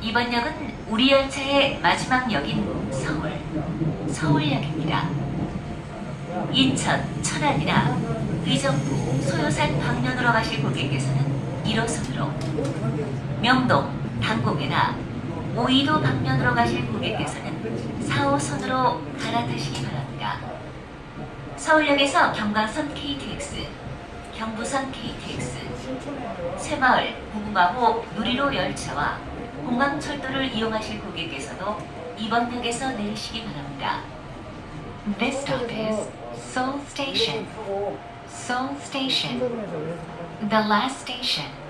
이번 역은 우리 열차의 마지막 역인 서울, 서울역입니다. 인천, 천안이나 의정부, 소요산 방면으로 가실 고객께서는 1호선으로 명동, 당공이나 오이도 방면으로 가실 고객께서는 4호선으로 갈아타시기 바랍니다. 서울역에서 경강선 KTX, 경부선 KTX, 새마을, 고구마호 누리로 열차와 공강철도를 이용하실 고객께서도 이번 역에서 내리시기 바랍니다. This stop is Seoul Station. Seoul Station. The last station.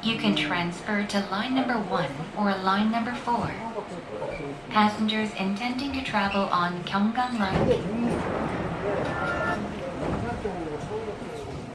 You can transfer to line number 1 or line number 4. Passengers intending to travel on Gyeonggang Line